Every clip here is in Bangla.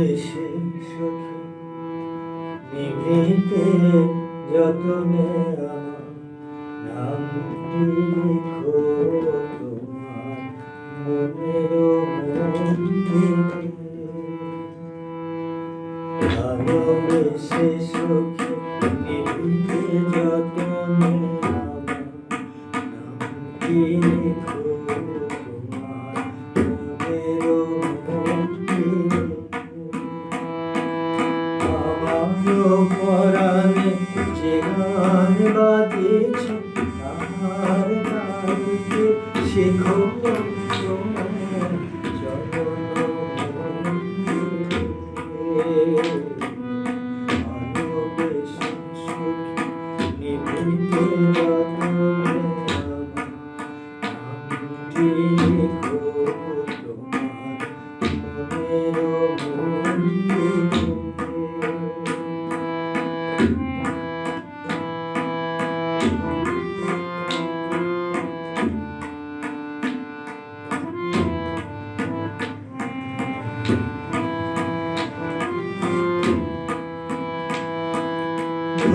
এসে সখী নিভিতে যতনে নাম লিখো তোমার মনের ভালোবেসে সখী নিভিতে যতনে নাম লিখো পরাণে যে গান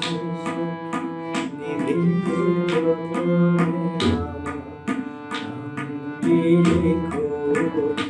Thank you.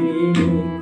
You.